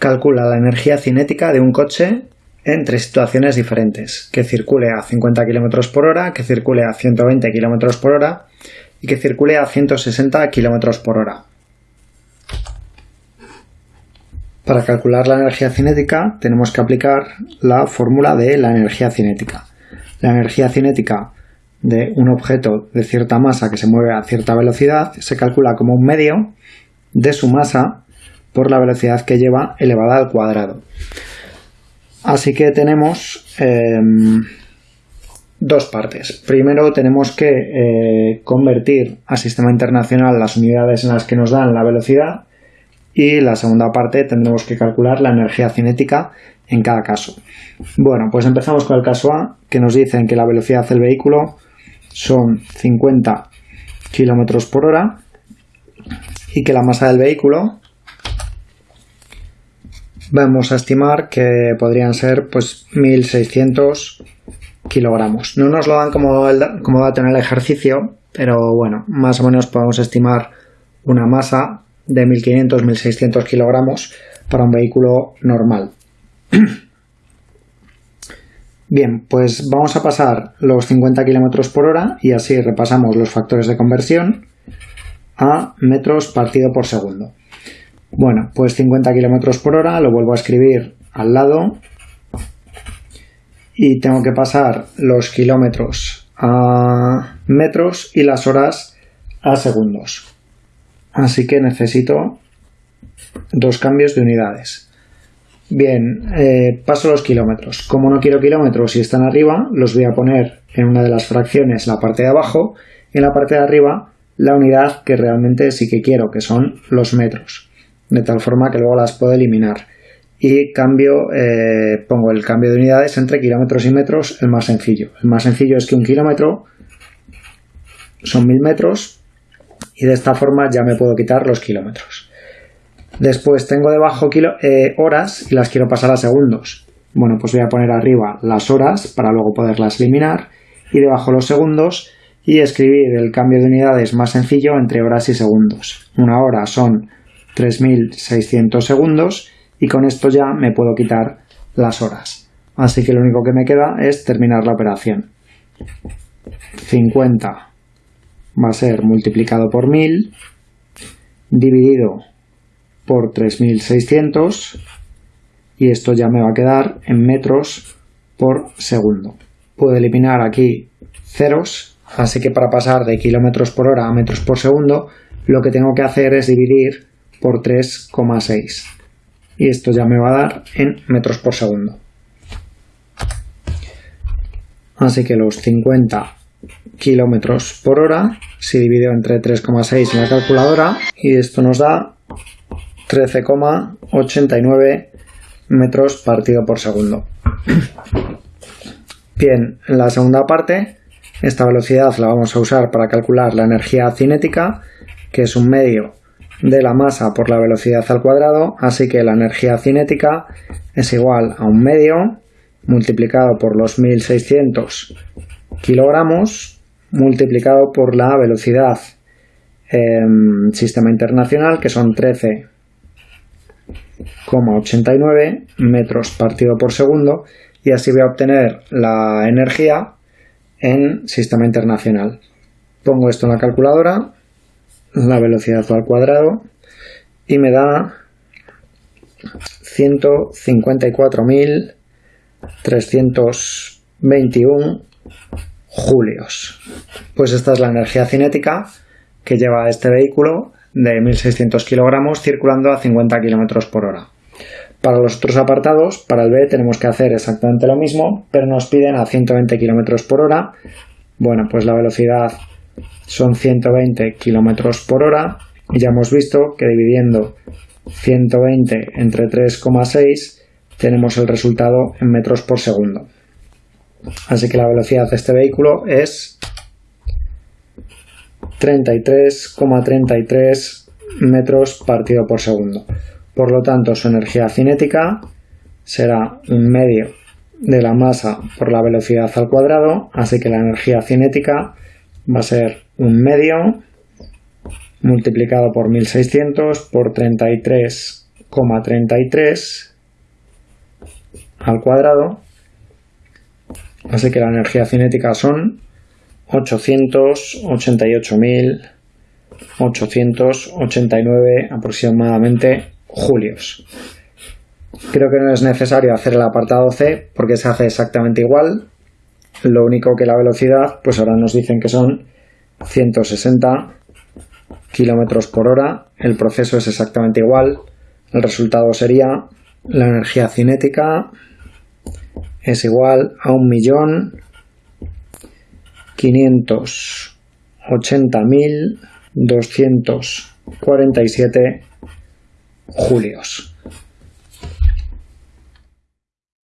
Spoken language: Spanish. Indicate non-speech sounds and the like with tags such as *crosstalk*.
calcula la energía cinética de un coche en tres situaciones diferentes, que circule a 50 km por hora, que circule a 120 km por hora y que circule a 160 km por hora. Para calcular la energía cinética tenemos que aplicar la fórmula de la energía cinética. La energía cinética de un objeto de cierta masa que se mueve a cierta velocidad se calcula como un medio de su masa por la velocidad que lleva elevada al cuadrado. Así que tenemos em, dos partes. Primero tenemos que eh, convertir al sistema internacional las unidades en las que nos dan la velocidad y la segunda parte tendremos que calcular la energía cinética en cada caso. Bueno, pues empezamos con el caso A, que nos dicen que la velocidad del vehículo son 50 km por hora y que la masa del vehículo vamos a estimar que podrían ser pues 1600 kilogramos. No nos lo dan como, como dato en el ejercicio, pero bueno, más o menos podemos estimar una masa de 1500-1600 kilogramos para un vehículo normal. *clears throat* Bien, pues vamos a pasar los 50 kilómetros por hora y así repasamos los factores de conversión a metros partido por segundo. Bueno, pues 50 kilómetros por hora lo vuelvo a escribir al lado y tengo que pasar los kilómetros a metros y las horas a segundos. Así que necesito dos cambios de unidades. Bien, eh, paso los kilómetros. Como no quiero kilómetros y están arriba, los voy a poner en una de las fracciones la parte de abajo y en la parte de arriba la unidad que realmente sí que quiero, que son los metros. De tal forma que luego las puedo eliminar. Y cambio, eh, pongo el cambio de unidades entre kilómetros y metros, el más sencillo. El más sencillo es que un kilómetro son mil metros y de esta forma ya me puedo quitar los kilómetros. Después tengo debajo eh, horas y las quiero pasar a segundos. Bueno, pues voy a poner arriba las horas para luego poderlas eliminar y debajo los segundos y escribir el cambio de unidades más sencillo entre horas y segundos. Una hora son 3600 segundos y con esto ya me puedo quitar las horas. Así que lo único que me queda es terminar la operación. 50 va a ser multiplicado por 1000 dividido por 3600 y esto ya me va a quedar en metros por segundo. Puedo eliminar aquí ceros, así que para pasar de kilómetros por hora a metros por segundo, lo que tengo que hacer es dividir por 3,6 y esto ya me va a dar en metros por segundo. Así que los 50 kilómetros por hora se dividido entre 3,6 en la calculadora y esto nos da 13,89 metros partido por segundo. *clears throat* Bien, en la segunda parte, esta velocidad la vamos a usar para calcular la energía cinética, que es un medio de la masa por la velocidad al cuadrado, así que la energía cinética es igual a un medio multiplicado por los 1600 kilogramos multiplicado por la velocidad en sistema internacional, que son 13 89 metros partido por segundo y así voy a obtener la energía en sistema internacional. Pongo esto en la calculadora, la velocidad al cuadrado y me da 154.321 julios. Pues esta es la energía cinética que lleva este vehículo de 1.600 kilogramos circulando a 50 kilómetros por hora. Para los otros apartados, para el B tenemos que hacer exactamente lo mismo, pero nos piden a 120 kilómetros por hora. Bueno, pues la velocidad son 120 kilómetros por hora y ya hemos visto que dividiendo 120 entre 3,6 tenemos el resultado en metros por segundo. Así que la velocidad de este vehículo es 33,33 metros partido por segundo. Por lo tanto, su energía cinética será un medio de la masa por la velocidad al cuadrado, así que la energía cinética va a ser un medio multiplicado por 1600 por 33,33 2,33 al cuadrado. Así que la energía cinética son 888.889 aproximadamente julios. Creo que no es necesario hacer el apartado C porque se hace exactamente igual. Lo único que la velocidad, pues ahora nos dicen que son 160 kilómetros por hora. El proceso es exactamente igual. El resultado sería la energía cinética es igual a un millón quinientos ochenta mil doscientos cuarenta y siete julios.